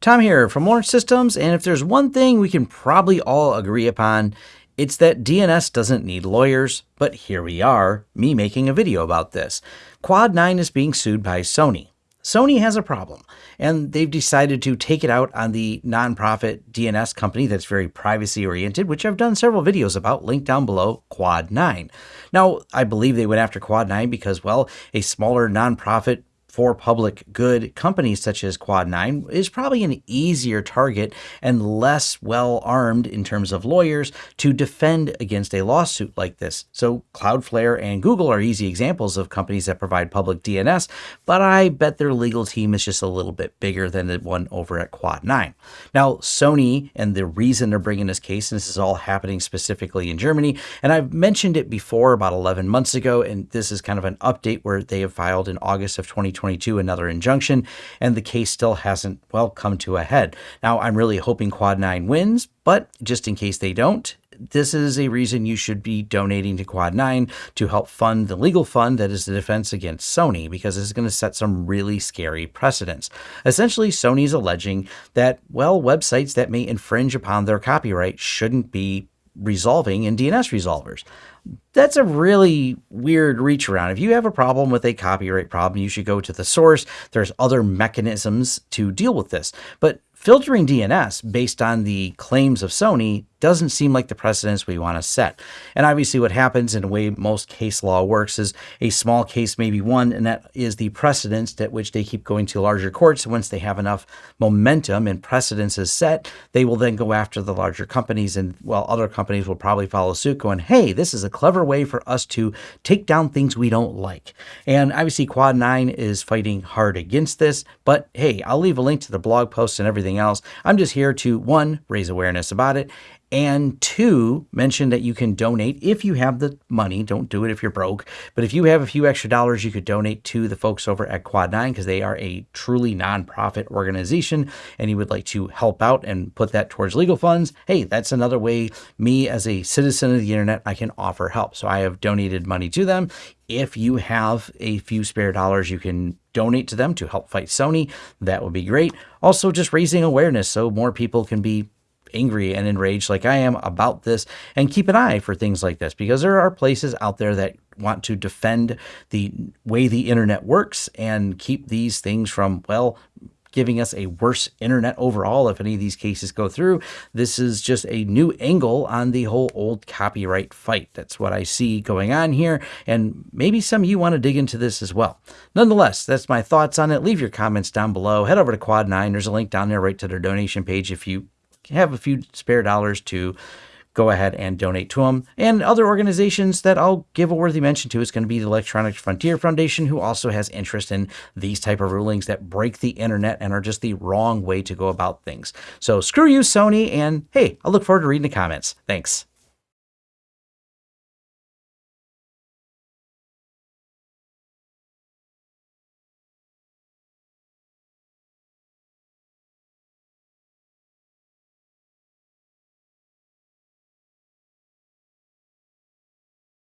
Tom here from Lawrence Systems, and if there's one thing we can probably all agree upon, it's that DNS doesn't need lawyers, but here we are, me making a video about this. Quad9 is being sued by Sony. Sony has a problem, and they've decided to take it out on the nonprofit DNS company that's very privacy oriented, which I've done several videos about, linked down below, Quad9. Now, I believe they went after Quad9 because, well, a smaller nonprofit for public good companies such as Quad9 is probably an easier target and less well armed in terms of lawyers to defend against a lawsuit like this. So Cloudflare and Google are easy examples of companies that provide public DNS, but I bet their legal team is just a little bit bigger than the one over at Quad9. Now, Sony and the reason they're bringing this case, and this is all happening specifically in Germany, and I've mentioned it before about 11 months ago, and this is kind of an update where they have filed in August of 2020 2022 another injunction, and the case still hasn't, well, come to a head. Now, I'm really hoping Quad 9 wins, but just in case they don't, this is a reason you should be donating to Quad 9 to help fund the legal fund that is the defense against Sony, because this is going to set some really scary precedents. Essentially, Sony is alleging that, well, websites that may infringe upon their copyright shouldn't be resolving in DNS resolvers that's a really weird reach around. If you have a problem with a copyright problem, you should go to the source. There's other mechanisms to deal with this. But filtering DNS based on the claims of Sony doesn't seem like the precedence we want to set. And obviously, what happens in the way most case law works is a small case may be won, and that is the precedence at which they keep going to larger courts. Once they have enough momentum and precedence is set, they will then go after the larger companies, and well, other companies will probably follow suit, going, "Hey, this is a clever way for us to take down things we don't like." And obviously, Quad Nine is fighting hard against this. But hey, I'll leave a link to the blog post and everything else. I'm just here to one raise awareness about it and two, mention that you can donate if you have the money. Don't do it if you're broke. But if you have a few extra dollars, you could donate to the folks over at Quad9 because they are a truly nonprofit organization and you would like to help out and put that towards legal funds. Hey, that's another way me as a citizen of the internet, I can offer help. So I have donated money to them. If you have a few spare dollars, you can donate to them to help fight Sony. That would be great. Also, just raising awareness so more people can be angry and enraged like I am about this and keep an eye for things like this because there are places out there that want to defend the way the internet works and keep these things from, well, giving us a worse internet overall if any of these cases go through. This is just a new angle on the whole old copyright fight. That's what I see going on here, and maybe some of you want to dig into this as well. Nonetheless, that's my thoughts on it. Leave your comments down below. Head over to Quad9. There's a link down there right to their donation page if you have a few spare dollars to go ahead and donate to them. And other organizations that I'll give a worthy mention to is going to be the Electronic Frontier Foundation, who also has interest in these type of rulings that break the internet and are just the wrong way to go about things. So screw you, Sony, and hey, I look forward to reading the comments. Thanks.